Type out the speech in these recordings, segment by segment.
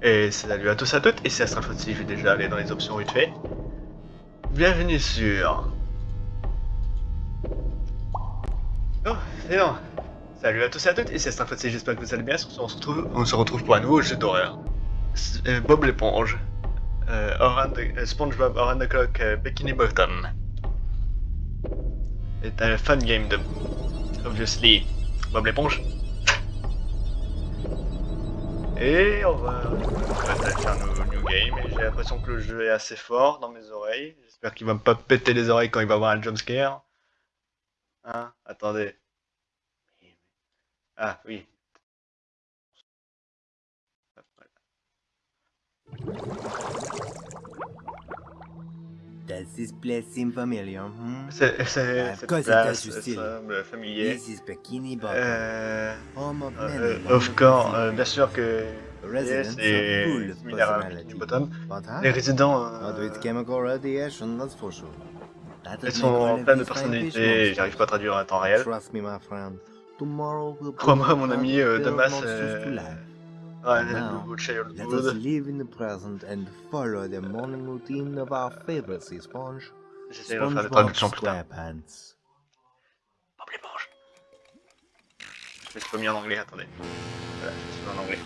Et salut à tous et à toutes, et c'est Astral si je vais déjà aller dans les options vite fait. Bienvenue sur... Oh, c'est non. Salut à tous et à toutes, et c'est Astral si j'espère que vous allez bien, on se retrouve, on se retrouve pour un nouveau jeu d'horreur. Euh, Bob l'éponge. Euh, euh, SpongeBob Oran the Clock Bikini Bottom. C'est un fun game de... Obviously, Bob l'éponge. Et on va, faire un new game. J'ai l'impression que le jeu est assez fort dans mes oreilles. J'espère qu'il va me pas péter les oreilles quand il va avoir un jumpscare. Hein Attendez. Ah oui. Does this place seem familiar? Hmm? C'est c'est cette place semble familier. This is Bikini Bottom, Euh, home of many euh, of course, euh, bien sûr que yes, et similaire à bottom. Les résidents Not euh, with chemical radiation, that's for sure. That elles does sont pleine de these fine fish personnalité, monsters. j'arrive pas à traduire en temps réel. Crois-moi, mon ami, Damas, Now, nouveau Let us live in the present and follow the morning routine of our favorite sea sponge, J'essaie de faire des SpongeBob. SquarePants. Bob l'éponge. Je me suis pas mis en anglais, attendez. Voilà, je me suis mis en anglais.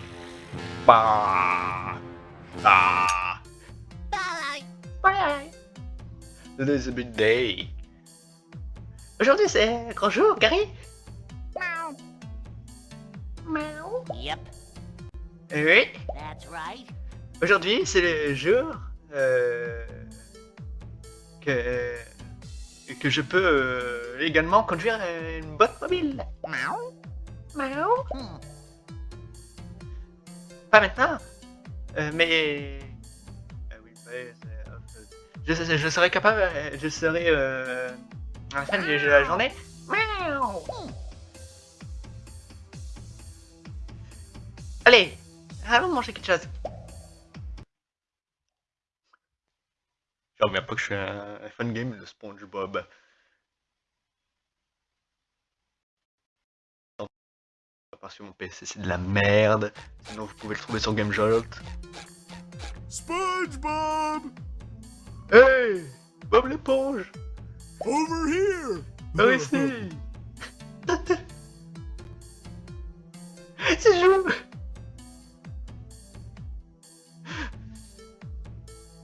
Bah. Ah. Today's a big day. Aujourd'hui c'est un grand jour, Gary. Yep, Eh Oui. that's right. Aujourd'hui c'est le jour euh, que que je peux euh, également conduire euh, une botte mobile. Miaou. Hmm. Pas maintenant. Euh, mais. Ah oui, ouais, c'est- euh, je, je serai capable. euh, Je serai. Euh, à la fin de la journée. Miaou. Allez, allons manger quelque chose. Je reviens pas que je suis un, un fan game de SpongeBob. Parce que mon PC c'est de la merde. Sinon vous pouvez le trouver sur GameJolt. SpongeBob! Hey Bob l'éponge Over here! Par ici C'est Jou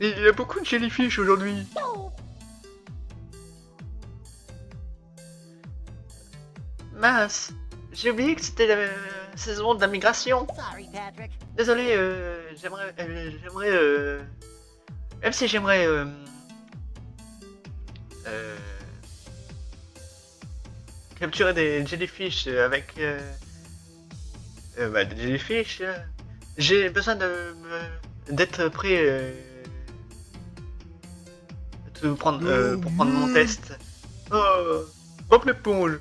Il y a beaucoup de jellyfish aujourd'hui. Mince, j'ai oublié que c'était la saison de la migration. Sorry, Patrick. Désolé, euh, j'aimerais, euh, j'aimerais, euh, même si j'aimerais, euh, capturer des jellyfish avec, bah, des jellyfish, j'ai besoin de d'être prêt, de prendre, euh, pour prendre mon test. Oh, Bob l'éponge.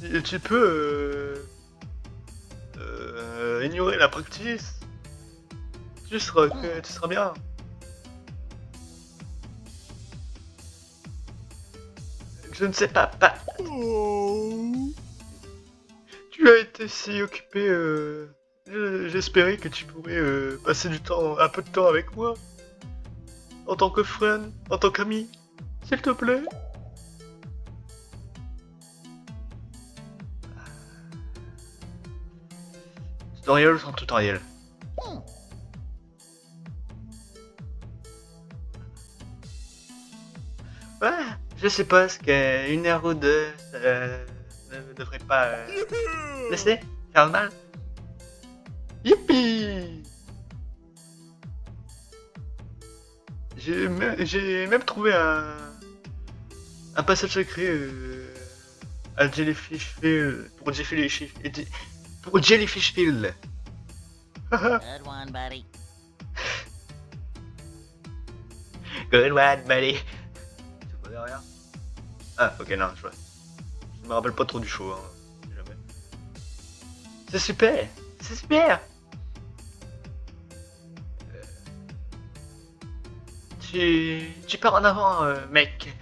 Tu- Tu peux, euh, euh, ignorer la practice. Tu seras, tu seras bien. Je ne sais pas, pas. Tu as été si occupé. Euh, je- J'espérais que tu pourrais euh, passer du temps, un peu de temps avec moi. En tant que friend, en tant qu'ami. S'il te plaît. Tutoriel sans tutoriel. Ouais, je sais pas, ce qu'une heure ou deux, euh, ne devrait pas euh, laisser faire le mal. Youpi J'ai même, trouvé un, un passage secret euh, à Jellyfish Field, pour Jellyfish, pour Jellyfish Field. Good one, buddy. Good one, buddy. Tu vois derrière? Ah, ok, non, je vois. Je me rappelle pas trop du show, hein. C'est super C'est super Tu... Tu pars en avant, euh, mec.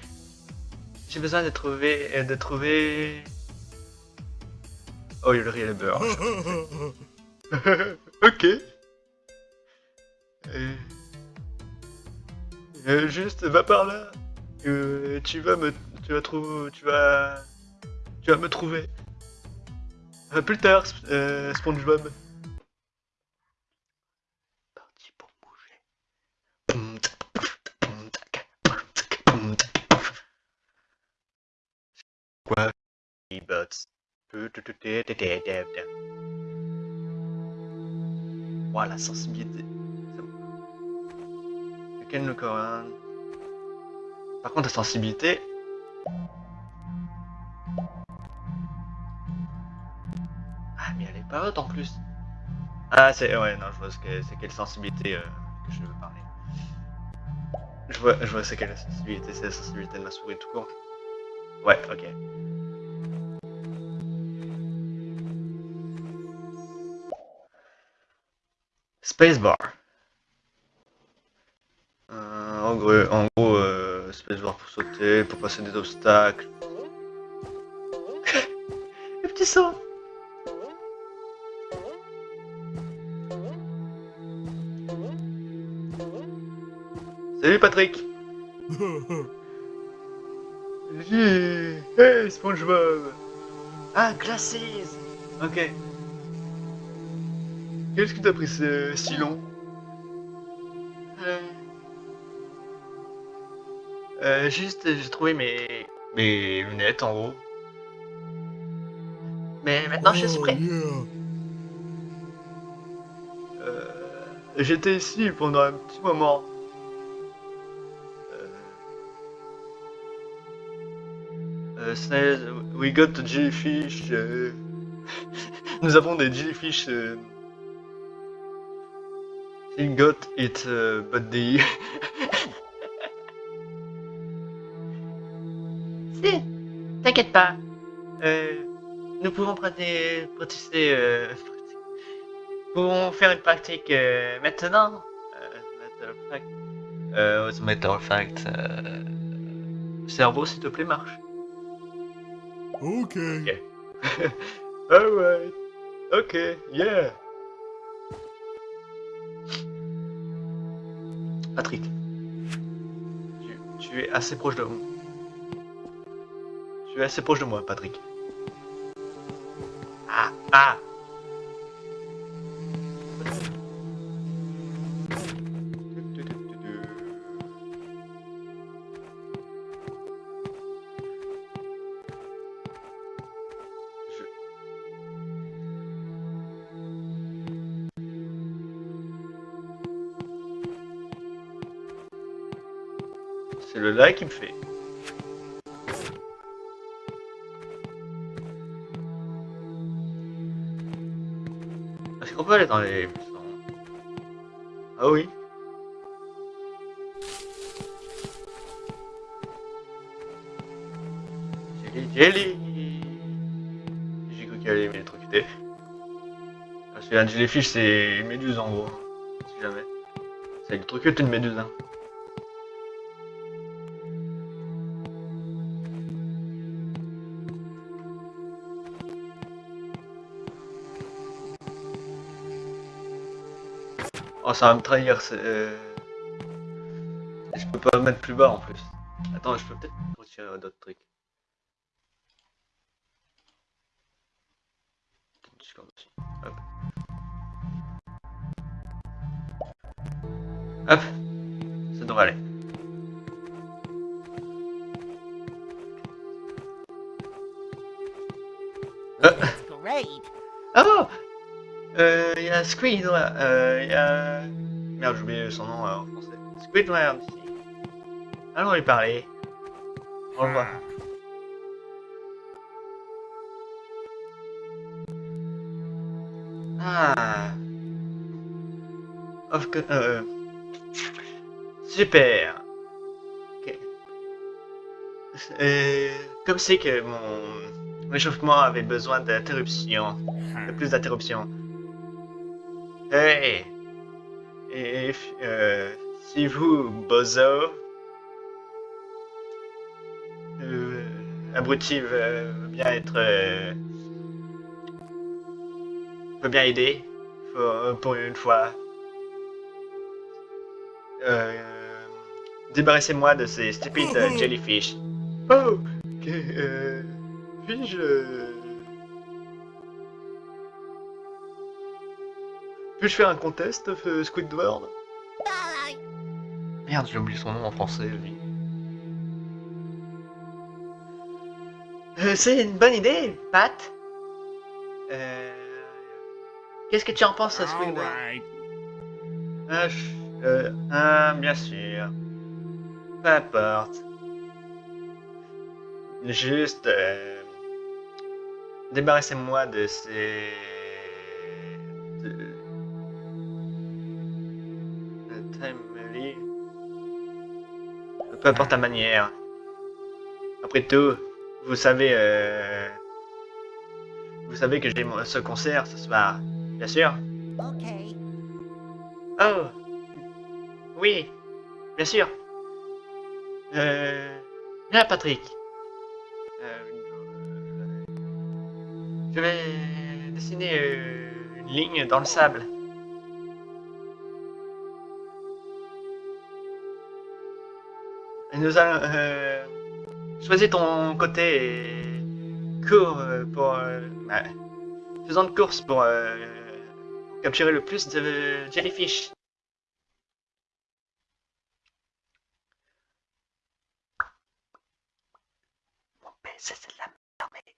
J'ai besoin de trouver... euh, de trouver... Oh, il y a le beurre. ok. Euh, juste, va par là. Tu vas me, tu vas trouver, tu vas, tu vas me trouver. Plus tard, Sp- SpongeBob. Quoi? Bots. Voilà, la sensibilité. Le coréen Par contre, la sensibilité. Ah, mais elle est pas haute en plus. Ah, c'est. Ouais, non, je vois ce que c'est quelle sensibilité euh, que je veux parler. Je vois, je vois c'est quelle sensibilité, c'est la sensibilité de ma souris tout court. Ouais, ok. Spacebar. Euh, en gros, en gros euh, spacebar pour sauter, pour passer des obstacles. Le petit saut. Salut Patrick. Yeah. Hey SpongeBob. Ah, Glasses. Ok. Qu'est-ce que t'as pris ce- si long euh... euh, juste, j'ai trouvé mes... mes lunettes en haut. Mais maintenant je suis Oh, prêt. yeah. Euh, J'étais ici pendant un petit moment. Snails, we got the jellyfish. euh, Nous avons des jellyfish. euh, He got it, euh, but the... si, t'inquiète pas. Euh, nous pouvons pratiquer, pratiquer, euh, pouvons faire une pratique euh, maintenant. Euh, matter of fact. Euh, as a matter of fact, euh, cerveau, s'il te plaît, marche. Ok. Alright. Ok, yeah. Patrick. Tu, tu es assez proche de moi. Tu es assez proche de moi, Patrick. Ah, ah. Qui me fait. Est-ce qu'on peut aller dans les Ah oui. Jelly, jelly J'ai cru qu'il allait m'électrocuter. Parce qu'un jellyfish c'est une méduse en gros. Si jamais. Ça électrocute une méduse hein. Ça va me trahir. c'est, euh, Je peux pas me mettre plus bas en plus. Attends, je peux peut-être retirer d'autres trucs. Hop. Hop. Ça devrait aller. Oh Euh, il y a Squidward, euh, il y a... Merde, j'ai oublié son nom euh, en français. Squidward ici. Allons lui parler. Au revoir. Ah. Of co- euh... Super. Ok. Euh, comme c'est que mon réchauffement avait besoin d'interruption, de plus d'interruptions. Hey! Et euh, si vous, bozo, euh, abruti veut, bien être, euh, veut bien aider, pour, pour une fois. Euh, Débarrassez-moi de ces stupides jellyfish. Oh, que, euh, puis-je... Puis-je faire un contest, euh, Squidward? Merde, j'ai oublié son nom en français, lui. Euh, c'est une bonne idée, Pat. Euh... Qu'est-ce que tu en penses, Squidward? right. Ah, euh, bien sûr. Peu importe. Juste... euh, Débarrassez-moi de ces... Peu importe ta manière. Après tout, vous savez... euh, Vous savez que j'ai mon- ce concert ce soir. Bien sûr. Okay. Oh Oui, bien sûr. Euh... Bien, Patrick. Euh, Je vais dessiner euh, une ligne dans le sable. Nous allons... Euh... Choisis ton côté court euh, pour... Euh... bah, faisons de course pour... Euh... capturer le plus de jellyfish. Mon PC c'est de la merde, mais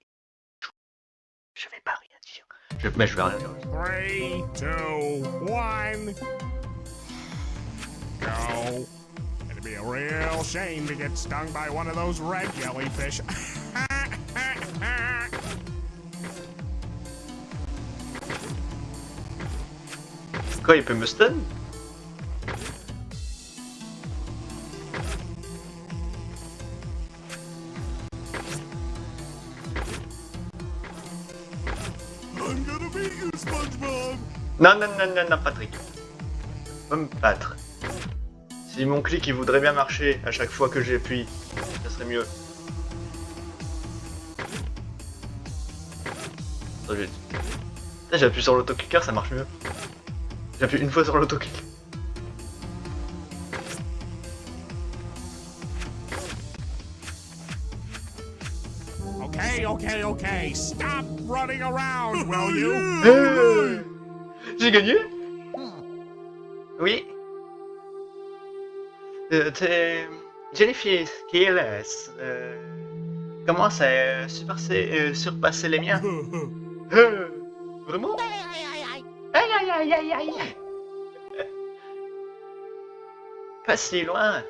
je vais pas rien dire. Je, mais je vais rien dire. Three, two, one. Go. It'd be a real shame to get stung by one of those red jellyfish. Quoi, il peut me stun I'm gonna beat you, SpongeBob. Non, non, non, non, non, Patrick. Faut me battre. Si mon clic il voudrait bien marcher à chaque fois que j'appuie, ça serait mieux. J'appuie sur l'autoclicker, ça marche mieux. J'appuie une fois sur l'autoclick. Okay, okay, okay. Stop running around, will you? J'ai gagné? Hmm. Oui. Euh, t'es- Jellyfish euh, commence à surpasser, euh, surpasser les miens? Euh, vraiment? Aïe, aïe, aïe, aïe. Aïe aïe aïe aïe aïe Pas si loin.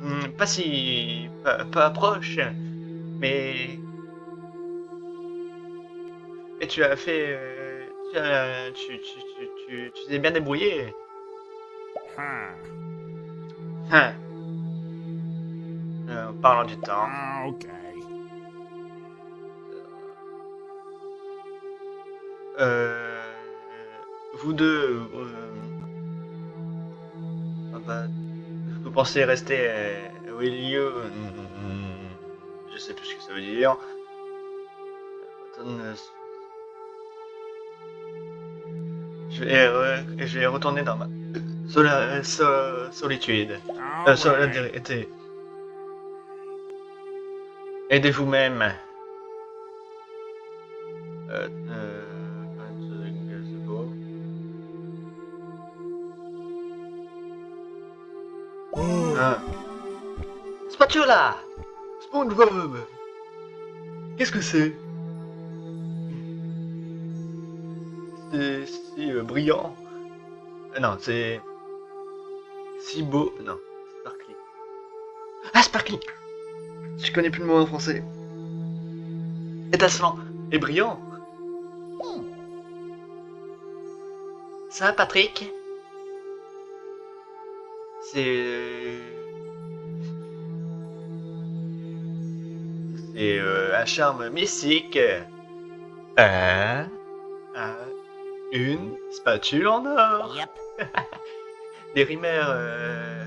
Hmm, Pas si... Pas, pas proche. Mais... Et tu as fait... euh, Tu as... Tu, tu, tu, tu, tu t'es bien débrouillé. Huh. Hein. Euh, en parlant du temps. Okay. Euh, vous deux, euh, ah bah, vous pensez rester euh, you Hmm, Je sais plus ce que ça veut dire. Euh, Je vais, je vais retourner dans ma sola- so- solitude. All Euh. Aidez vous-même. Euh, euh, beau. Ah. Spatula SpongeBob Qu'est-ce que c'est? C'est si euh, brillant. Euh, non, c'est si beau. Non, sparkly. Ah, sparkly Je connais plus le mot en français. Étincelant et brillant. Hmm. Ça Patrick? C'est. C'est euh, un charme mystique. Un. un- une spatule en or. Yep. Les rumeurs. euh,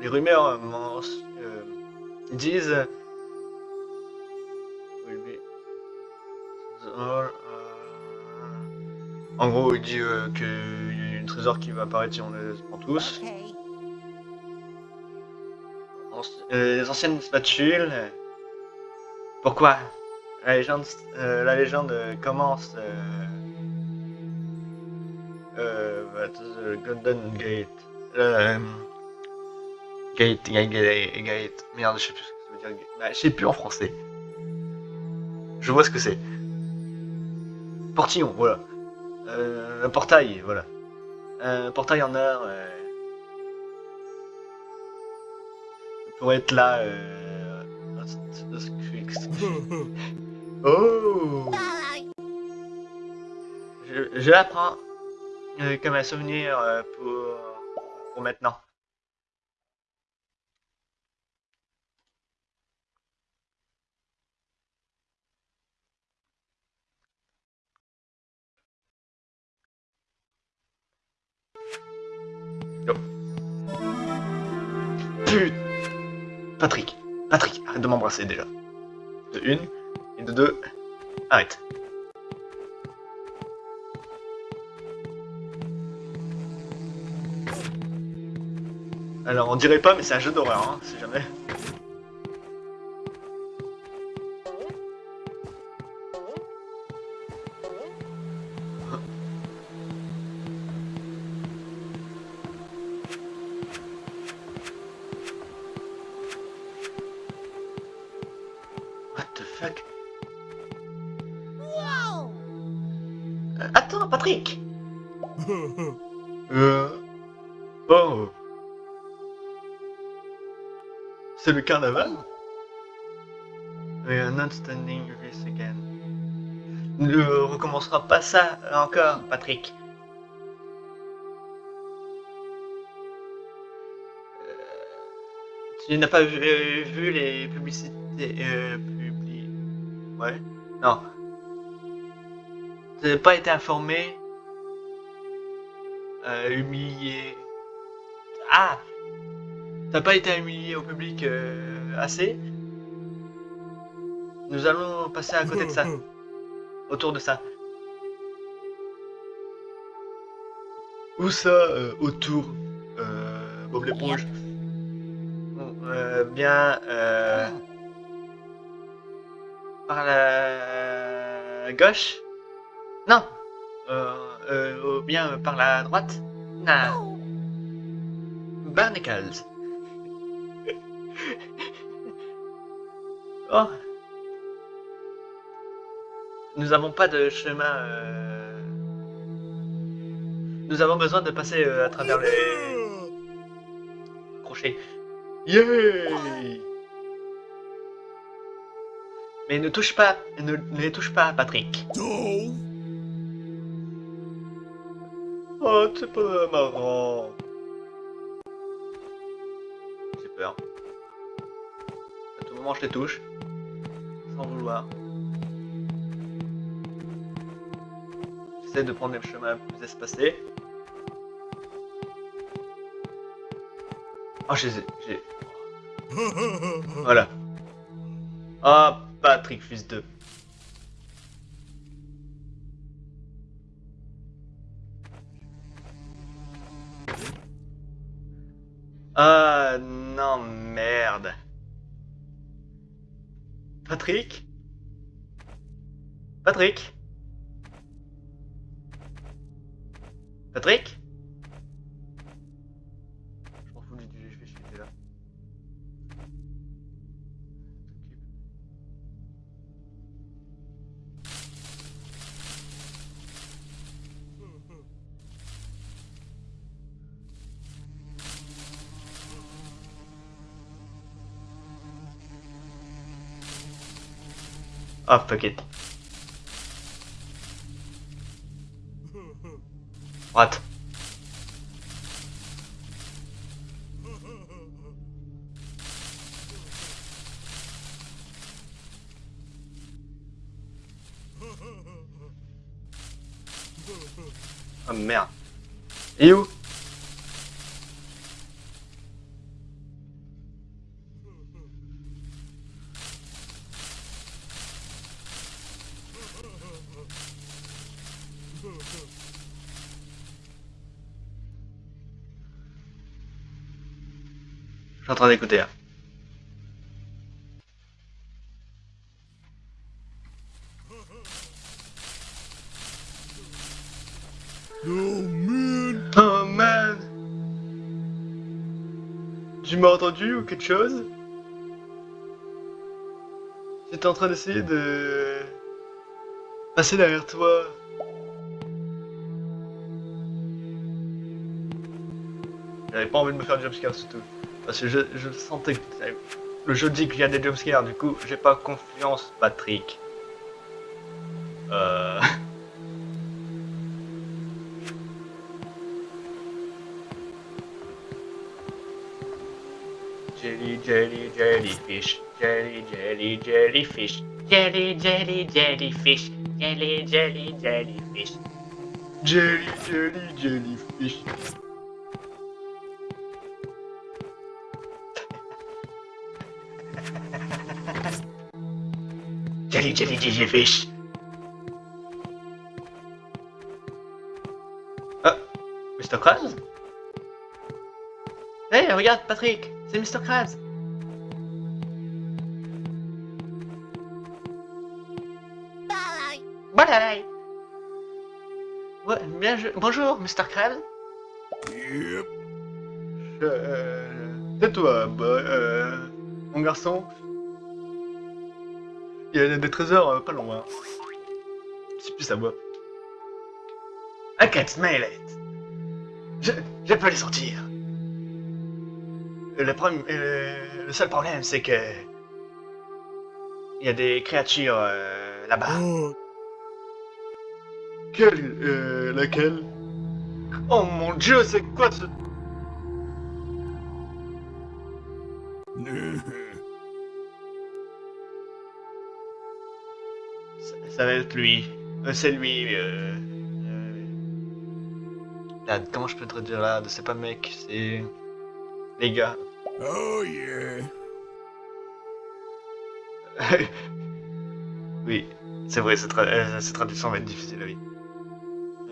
Les rumeurs men- euh, disent. all En gros, il dit euh, qu'il y a un trésor qui va apparaître si on les prend tous. Euh, les anciennes spatules. euh, Pourquoi La légende, euh, la légende euh, commence. Euh, euh, at the Golden Gate. Euh, gate, gate, gate, gate. Merde, je sais plus ce que ça veut dire. Bah, je sais plus en français. Je vois ce que c'est. Portillon, voilà. Euh, un portail, voilà. Un portail en or. Euh, pour être là. Euh... Oh. Je, je la prends comme un souvenir euh, pour, pour maintenant. Putain. Patrick, Patrick, arrête de m'embrasser déjà. De une, et de deux, arrête. Alors on dirait pas mais c'est un jeu d'horreur hein, si jamais. What the fuck? Whoa. Euh, Attends Patrick Euh... C'est le carnaval? We are not standing this again. Ne recommencera pas ça encore, Patrick. Euh, Tu n'as pas vu, euh, vu les publicités euh, publi... Ouais Non. Tu n'as pas été informé euh, humilié. Ah T'as pas été humilié au public euh, assez Nous allons passer à côté de ça. Autour de ça. Où ça euh, Autour euh, Bob l'éponge Bon, euh, Bien euh, par la gauche Non euh, euh, bien par la droite Non. Barnacles. Oh. Nous n'avons pas de chemin. euh, Nous avons besoin de passer euh, à travers les crochets. Yay Mais ne touche pas, ne, les touche pas, Patrick. Oh, c'est pas marrant. J'ai peur. Moment, je les touche. Sans vouloir. J'essaie de prendre des chemins plus espacés. Oh, je les ai. j'ai- Voilà. Ah, Patrick, fils de. Ah non, Patrick? Patrick? Patrick? Ah, fuck it. What? Ah merde. Et où? Train d'écouter là. Oh man! Tu m'as entendu ou quelque chose? J'étais en train d'essayer de... passer derrière toi. J'avais pas envie de me faire jumpscare surtout. Parce que je, je sentais que le jeu dit qu'il y a des jumpscares, du coup j'ai pas confiance Patrick. Euh... Jelly, jelly, jellyfish. Jelly, jelly, jellyfish. Jelly, jelly, jellyfish. Jelly, jelly, jellyfish. Jelly, jelly, jellyfish. Jelly, jelly, jellyfish. Ah, Mr. Krabs? Hé, hey, regarde, Patrick, c'est Mr. Krabs. Bye. Je... bonjour, Mr. Krabs. Yep. Euh, Tais-toi, bah, euh, mon garçon. Il y a des trésors euh, pas loin. C'est plus à moi. I can't smell it. Je, je peux les sentir. Le, problème, le, le seul problème, c'est que il y a des créatures euh, là-bas. Oh, Quelle, euh, laquelle? Oh mon dieu, c'est quoi ce... Ça, va être lui. Euh, c'est lui. Euh, euh, là, comment je peux te dire là C'est pas mec, c'est les gars. oh yeah. oui, c'est vrai, cette, tra euh, cette traduction va être difficile, oui.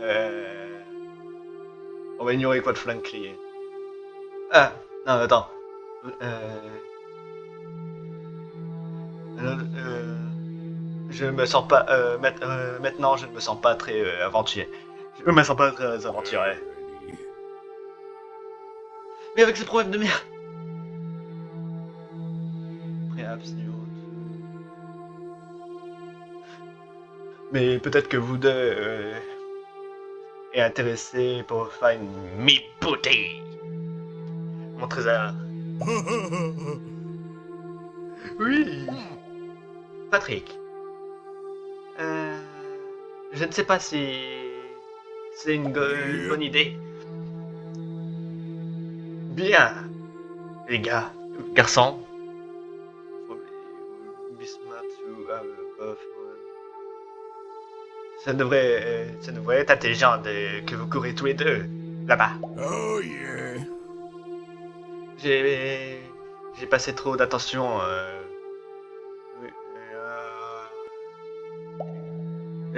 Euh... On va ignorer quoi de flingue crier. Ah, non, attends. Euh... Euh, euh, je me sens pas. Euh, euh, maintenant, je ne me sens pas très euh, aventurier. Je me sens pas très aventurier. Mais avec ces problèmes de merde. To- Mais peut-être que vous deux euh, êtes intéressés pour find me booty. Mon trésor. Oui. Patrick. Euh, je ne sais pas si c'est une, bonne idée. Bien, les gars, garçons. Ça devrait, euh, ça devrait être intelligent de, que vous courez tous les deux là-bas. oh yeah. J'ai, j'ai passé trop d'attention. Euh...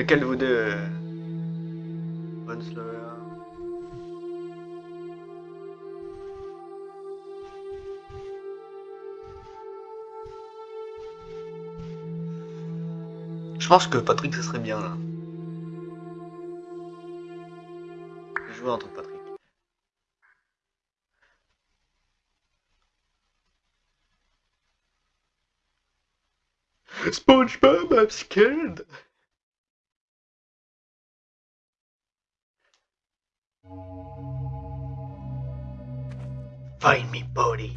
Lequel de vous deux euh, Von Slower Je pense que Patrick ce serait bien là. Je joue entre Patrick. SpongeBob, I'm scared. Find me, body.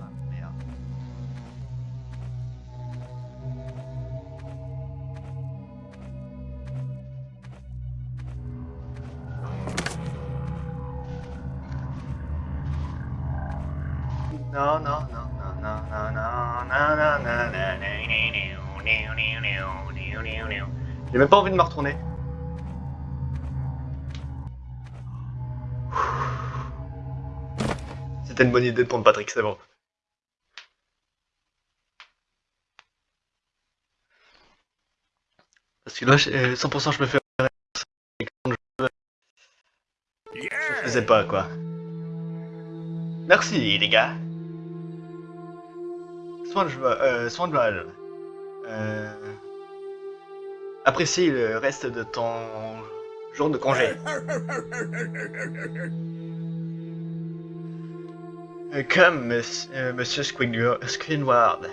Ah. Non, non, non, non, non. Une bonne idée de prendre Patrick, c'est bon. Parce que là, je- euh, 100% je me fais... Faisais pas, quoi. Merci, les gars. SpongeBob, euh, SpongeBob, euh, apprécie le reste de ton jour de congé. Euh, Comme monsieur, euh, monsieur Squidward.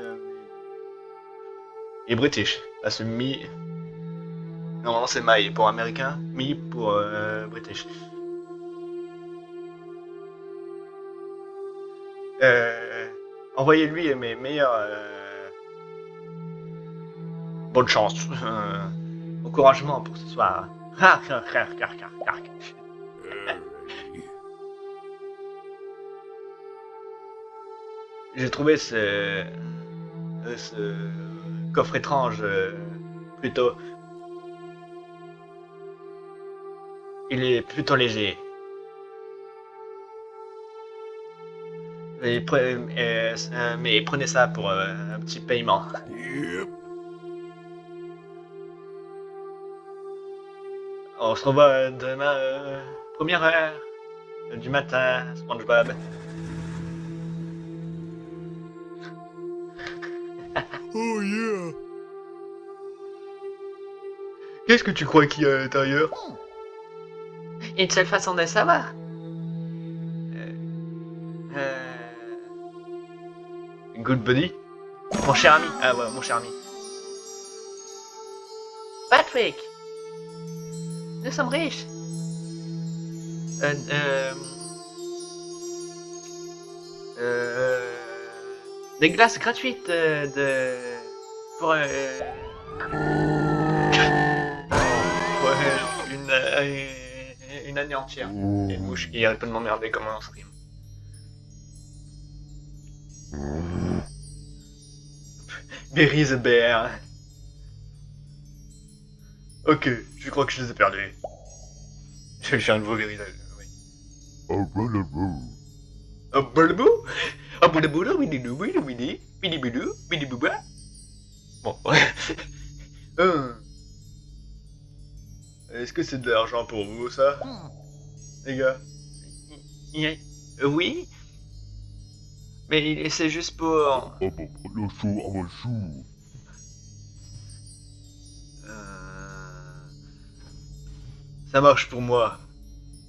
Euh, est british. Là, c'est mi. Normalement, c'est my pour américain, mi pour euh, british. Euh, Envoyez-lui mes meilleurs. euh, Bonne chance. euh, encouragement pour ce soir. J'ai trouvé ce, ce coffre étrange euh, plutôt. Il est plutôt léger. Et pre- euh, euh, mais prenez ça pour un petit paiement. On se revoit demain, première heure du matin, SpongeBob. Qu'est-ce que tu crois qu'il y a à l'intérieur Une seule façon de le savoir. Euh... Good buddy Mon cher ami. Ah ouais, mon cher ami. Patrick, nous sommes riches. Euh, euh, euh, Des glaces gratuites euh, de... Pour... euh, une, euh, année entière. A une mouche qui arrête pas de m'emmerder comme un stream. Berry the Bear. Ok, je crois que je les ai perdus. Je vais faire un nouveau Berry the oui. Oh. Oh, Oh, boulabou, bididou, bididou, bidi, bidibidou, bidibouba. Bon, ouais. Hum. Est-ce que c'est de l'argent pour vous, ça Les gars? Y- euh, oui. Mais c'est juste pour... Oh, bon, le show, oh, le show. Euh, Ça marche pour moi.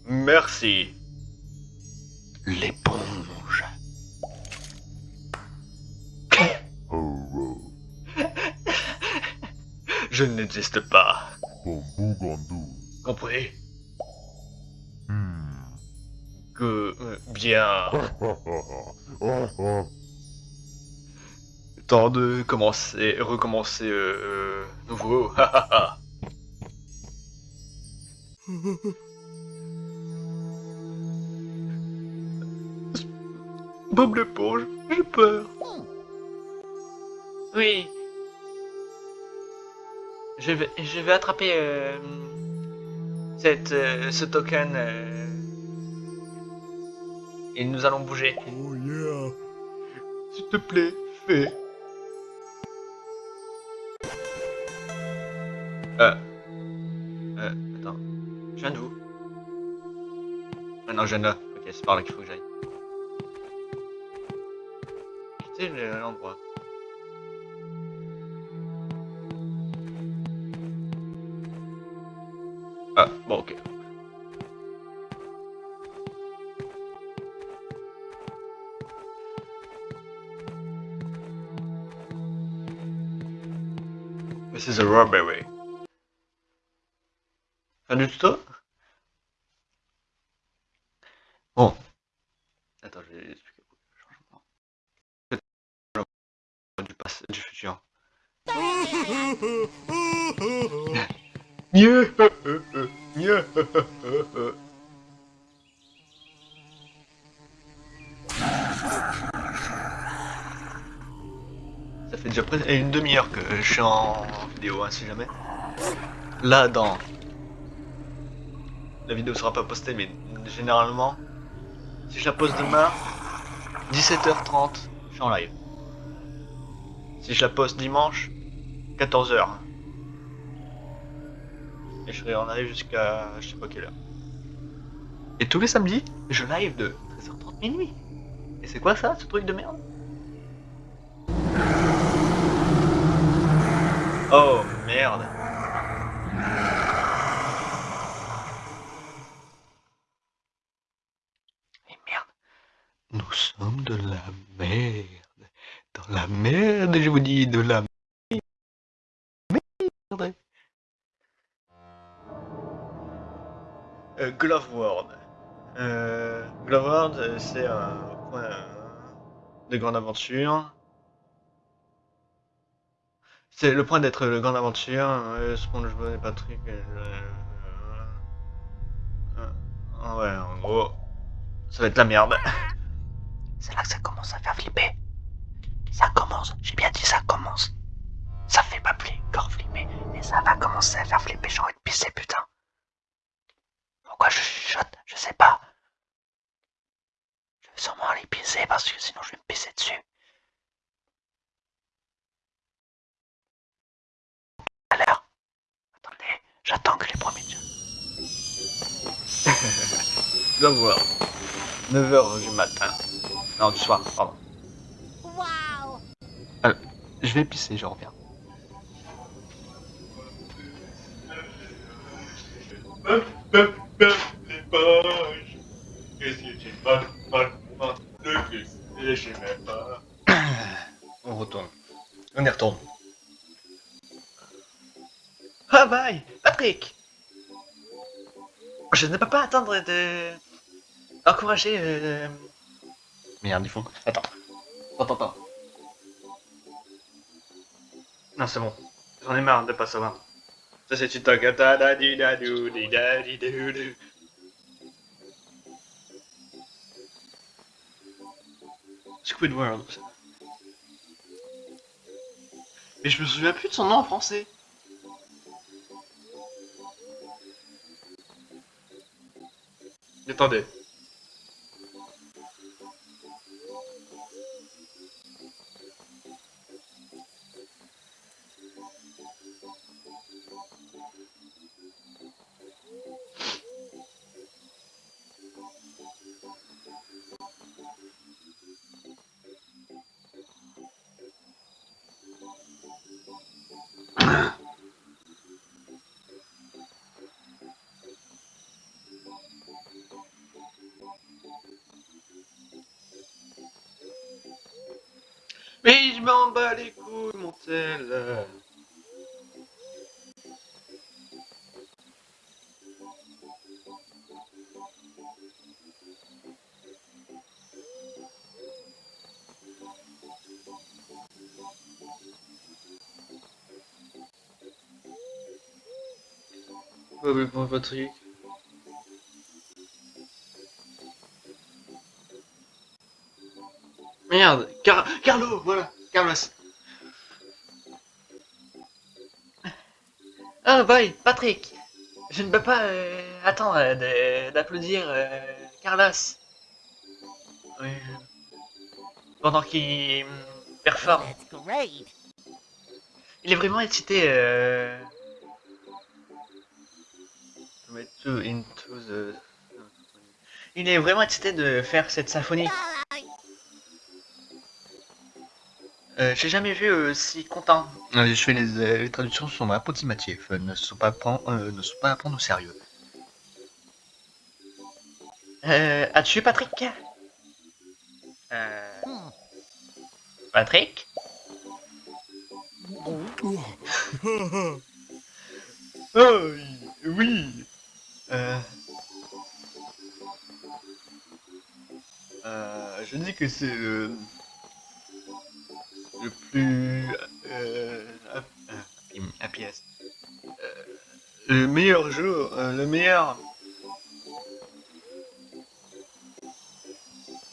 Merci. L'éponge. Oh, oh. Je n'existe pas. Compris Hmm. Que... euh, bien... Temps de commencer... Recommencer... Euh, euh, nouveau. Bob l'éponge, j'ai peur. Oui. Je vais, je vais attraper euh, cette, euh, ce token euh, et nous allons bouger. Oh, yeah. S'il te plaît, fais. Euh. Euh, attends. Je viens d'où Ah non, je viens de là. Ok, c'est par là qu'il faut que j'aille. Quitter le- l'endroit. Ok. This is a robbery. Fin suis en vidéo, hein, si jamais. Là, dans... La vidéo sera pas postée, mais généralement, si je la poste demain, 17h30, je suis en live. Si je la poste dimanche, 14h. Et je serai en live jusqu'à je sais pas quelle heure. Et tous les samedis, je live de 13h30 minuit. Et c'est quoi ça, ce truc de merde? Oh merde. Et merde. Nous sommes de la merde. Dans la merde, je vous dis, de la merde. Euh, Glove World. Euh, Glove World, c'est un point de grande aventure. C'est le point d'être le grande aventure. Euh, SpongeBob et Patrick. euh, ouais, en gros, ça va être la merde. C'est là que ça commence à faire flipper. Ça commence, j'ai bien dit ça commence. Ça fait pas plus encore flipper, mais ça va commencer à faire flipper, j'ai envie de pisser, putain. Pourquoi je chuchote Je sais pas. Je vais sûrement aller pisser parce que sinon je vais me pisser dessus. À l'heure. Attendez, j'attends que les premiers... Glove World. 9h du matin. Non, du soir, pardon. Wow. Je vais pisser, je reviens. les poches. Qu'est-ce que tu pas pas pas le fils et je sais pas. On retourne. On y retourne. Ah bye Patrick Je ne peux pas attendre de... Encourager... Euh... Merde, ils font... Attends. Attends, attends. Non, c'est bon. J'en ai marre de pas savoir. Ça, c'est une. Squidward. Mais je me souviens plus de son nom en français. Attendez. Mais m'en bats les couilles, mon tel. Pour Patrick. Merde, Car Carlo, voilà, Carlos. Ah, bye, Patrick. Je ne peux pas euh, attendre euh, d'applaudir euh, Carlos. Pendant qu'il hum, performe. Il est vraiment excité. Euh... Il est vraiment excité de faire cette symphonie. Euh, J'ai jamais vu euh, si content. je fais les, euh, les traductions sont approximatives, euh, ne sont pas euh, ne sont pas à prendre au sérieux. Euh, as-tu Patrick? Euh, Hmm. Patrick? Oh oui. Euh... Euh, je dis que c'est le plus euh, hap- euh. Euh, le meilleur jour, euh, le meilleur.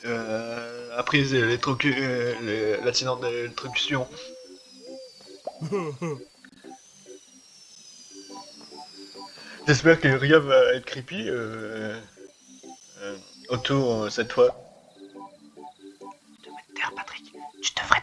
Euh, après l'électrocu- euh, le- l'accident d'électrocution. J'espère que rien va être creepy euh, euh, autour euh, cette fois. Taire, Patrick. Tu devrais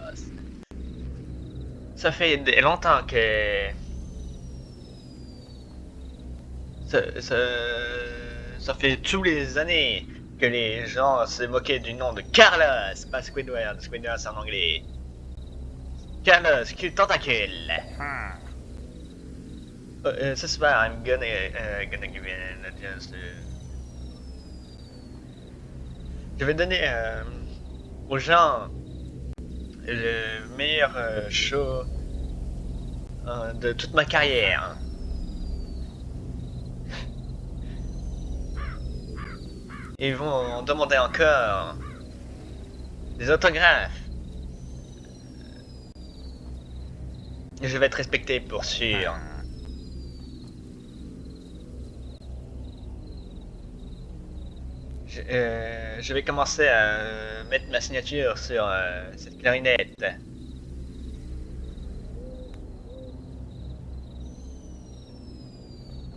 Ça fait longtemps que. Ça, ça, ça fait tous les années que les gens se moquaient du nom de Carlos, pas Squidward. Squidward c'est en anglais. Carlos, cul tentacule. Huh. Uh, uh, this is why I'm gonna uh, gonna give you a chance to. Je vais donner euh, aux gens le meilleur euh, show euh, de toute ma carrière. Ils vont demander encore des autographes. Je vais être respecté pour sûr. Je, euh, je vais commencer à euh, mettre ma signature sur euh, cette clarinette.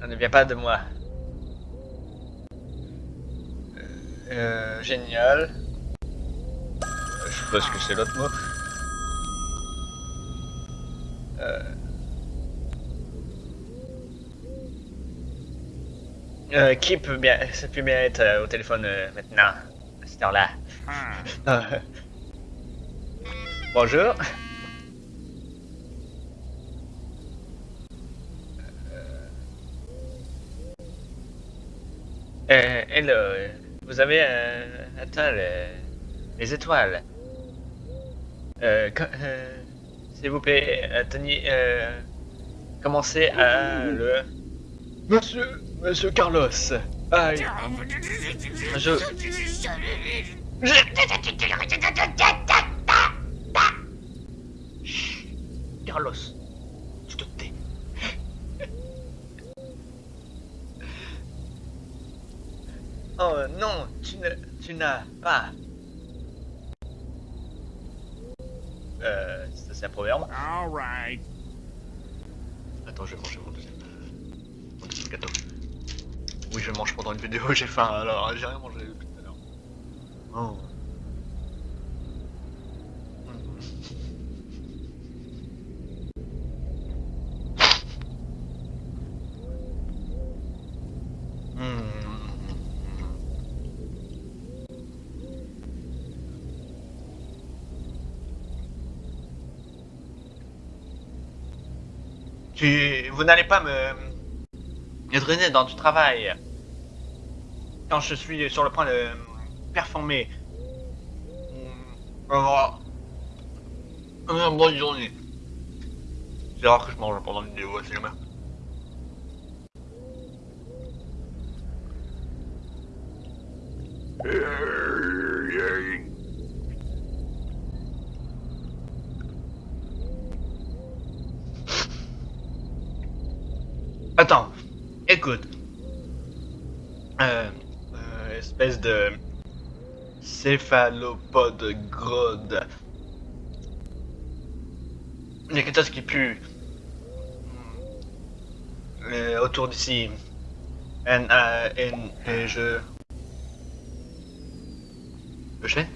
Ça ne vient pas de moi. Euh, génial. Je ce que c'est l'autre mot. Euh... Euh, qui peut bien, ça peut bien être euh, au téléphone euh, maintenant, à cette heure-là? Huh. Euh, Bonjour. Hello, vous avez atteint le- les étoiles. S'il vous plaît, commencez à le... Monsieur, Monsieur Carlos. Aïe. Je... Carlos, tu te tais. Oh non, tu ne, tu n'as pas. Euh, ça, c'est un proverbe. All right. Attends, je vais manger mon deuxième, mon deuxième gâteau. Oui, je mange pendant une vidéo, j'ai faim, alors j'ai rien mangé depuis tout à l'heure. Oh. Tu, vous n'allez pas me, me drainer dans du travail quand je suis sur le point de performer. Alors, une bonne journée. C'est rare que je mange pendant une vidéo, c'est jamais. Attends, écoute. Euh, euh, espèce de céphalopode grode. Il y a quelque chose qui pue. Euh, autour d'ici. N, A, N, et je. Chêne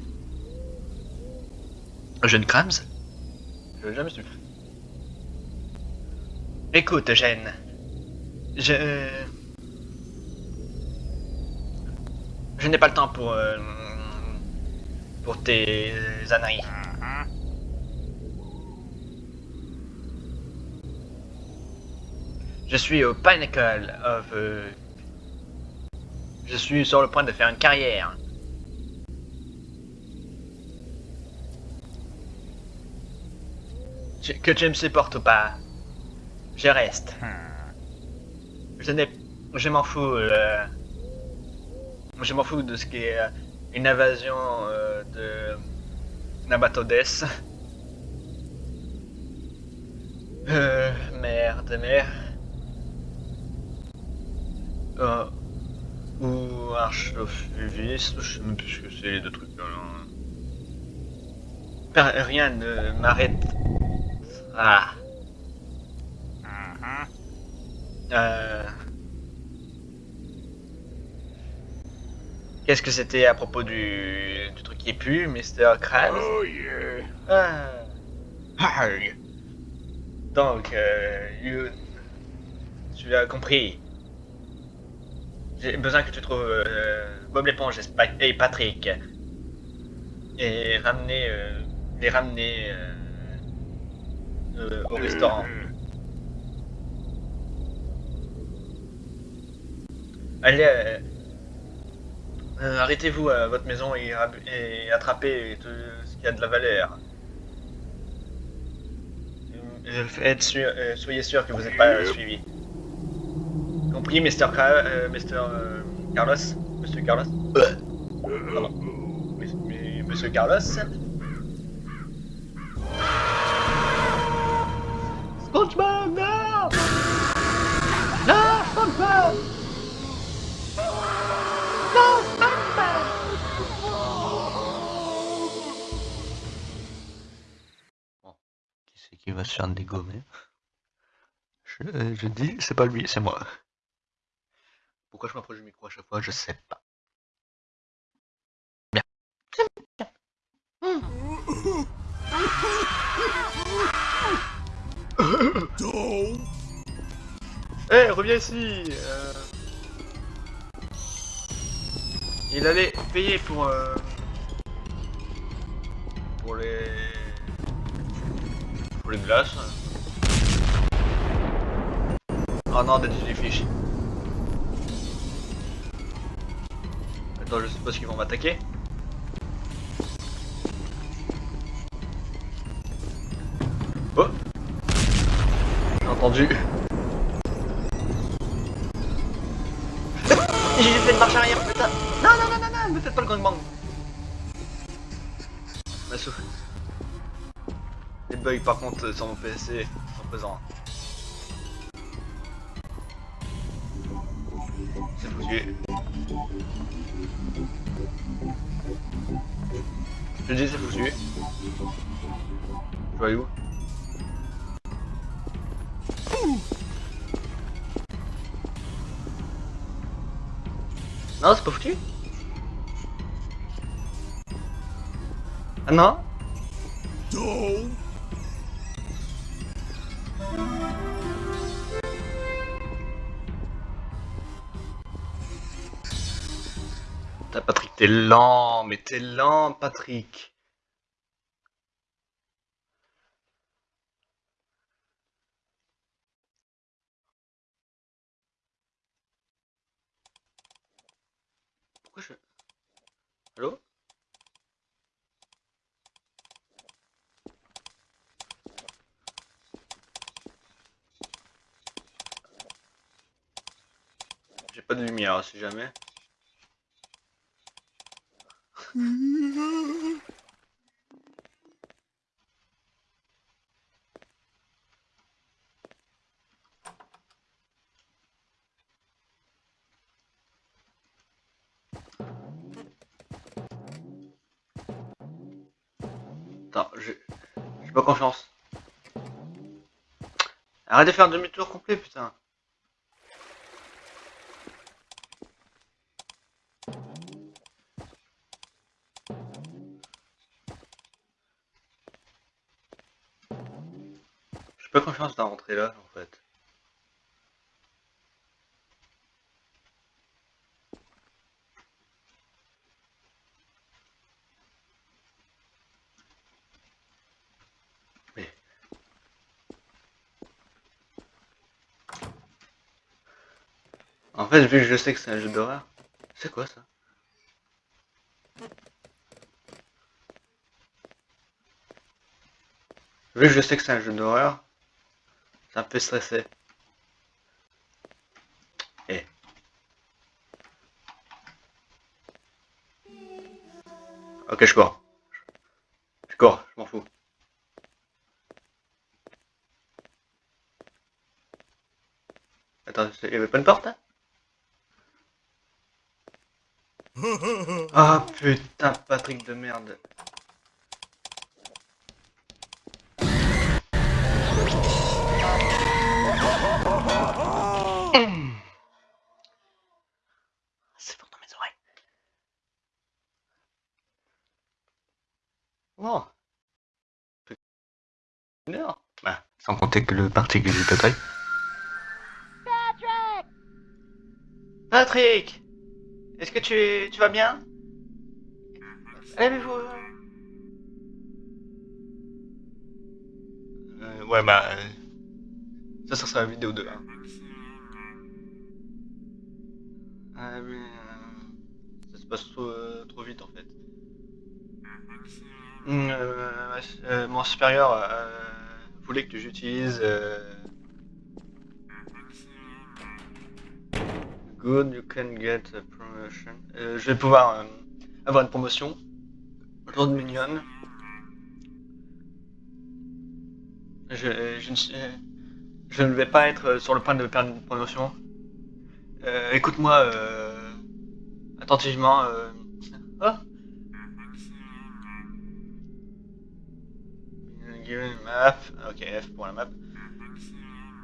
Jeune Krams? Je l'ai jamais su. Écoute, Jeanne. Je. Je n'ai pas le temps pour. euh, pour tes âneries. Je suis au Pinnacle of. euh, Je suis sur le point de faire une carrière. Tu- Que tu me supportes ou pas, je reste. Je n'ai. Je m'en fous. euh, Je m'en fous de ce qui est euh, une invasion euh, de Nabatodes. Euh, merde, merde. Euh, ou Archophuvis, je sais même plus ce que c'est les deux trucs là. Per- Rien ne m'arrête. Ah. Uh-huh. Euh... Qu'est-ce que c'était à propos du, du truc qui pue, Mr. Krabs? Oh yeah. Ah. Donc, euh, you- tu as compris. J'ai besoin que tu trouves euh, Bob l'éponge et Patrick. Et ramener, euh, les ramener euh, euh, au restaurant. Allez, euh, arrêtez-vous à votre maison et, attrapez tout ce qui a de la valeur. Euh, faites sûr- euh, soyez sûr que vous n'êtes pas suivi. Compris, Mr. Car- euh, Mr. Carlos? Monsieur Carlos? Pardon. Monsieur Carlos? SpongeBob, Non, va se faire je, euh, je dis, c'est pas lui, c'est moi. Pourquoi je m'approche du micro à chaque fois, je sais pas. Bien. Eh, reviens ici euh. Il allait payer pour... euh, Pour les... Pour les glaces. Oh non, des. Attends, je suppose qu'ils vont m'attaquer. Oh J'ai entendu. J'ai fait une marche arrière, putain Non, non, non, non, non, ne faites pas le gangbang Massou. Les bugs par contre sur mon PC sont présents. C'est foutu. Je dis c'est foutu. Je vais où? Non, c'est pas foutu Ah non t'es lent, mais t'es lent, Patrick. Pourquoi je... Allô? J'ai pas de lumière, si jamais. Attends, j'ai pas confiance. Arrête de faire demi-tour complet, putain. Rentrer là, en fait. Mais... En fait, vu que je sais que c'est un jeu d'horreur... C'est quoi ça? Vu que je sais que c'est un jeu d'horreur, me fait stresser. Eh. Ok, je cours. Je cours, je m'en fous. Attends, il y avait pas une porte hein Ah putain, Patrick de merde. C'est fort dans mes oreilles. Bon. Une heure. Bah, sans compter que le parti que j'ai total. Patrick! Patrick Est-ce que tu, tu vas bien? Lèvez-vous euh, Ouais, bah... euh, Ça, ça sera la vidéo 2. Hein. Ah, mais, euh, ça se passe trop, euh, trop vite, en fait. Hum, euh, mon supérieur voulait que j'utilise... Good, you can get a promotion. Je vais pouvoir avoir une promotion. Mignonne. Je, ne, vais pas être sur le point de perdre une promotion. Euh, Écoute-moi euh, attentivement. Euh... Oh. Map. Ok, F pour la map.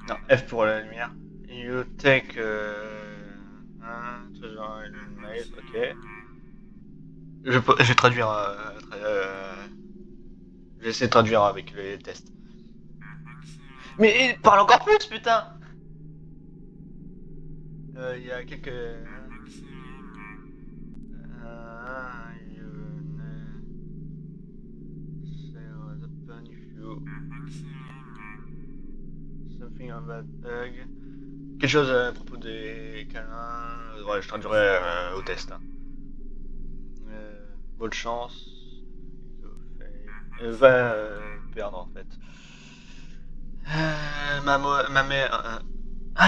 Non, F pour la lumière. You take euh, un toujours une maze, ok. Je, peux- je vais traduire. euh, je de traduire avec les tests. Mais parle encore plus, putain Euh, Il y a quelques. Euh, Something about bug. Quelque chose à propos des câlins. Ouais, je traduirai euh, au test. hein. Euh, bonne chance. Euh, va euh, perdre en fait. Euh, ma, ma mère.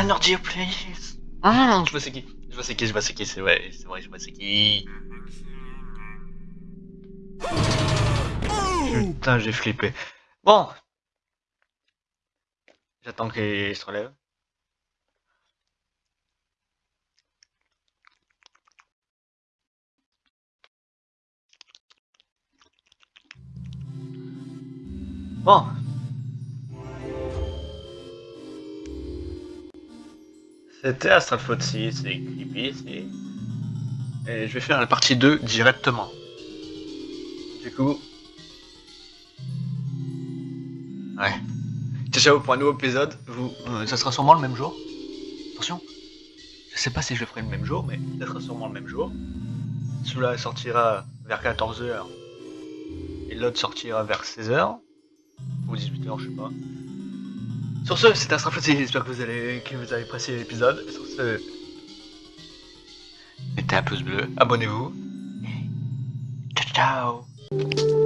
Nordio, please. Ah, je vois c'est qui. Je vois c'est qui, je vois c'est qui, c'est vrai, c'est vrai, je vois c'est qui. Putain, j'ai flippé. Bon. J'attends qu'il se relève. Bon. C'était Astral 6, c'est creepy. Et je vais faire la partie 2 directement. Du coup. Ouais. Ciao pour un nouveau épisode. Vous, euh, ça sera sûrement le même jour. Attention. Je sais pas si je le ferai le même jour, mais ça sera sûrement le même jour. Celui-là sortira vers 14h. Et l'autre sortira vers 16h. Ou 18h, je sais pas. Sur ce, c'était 6, j'espère que vous, allez, que vous avez apprécié l'épisode. Sur ce, mettez un pouce bleu, abonnez-vous. Ciao ciao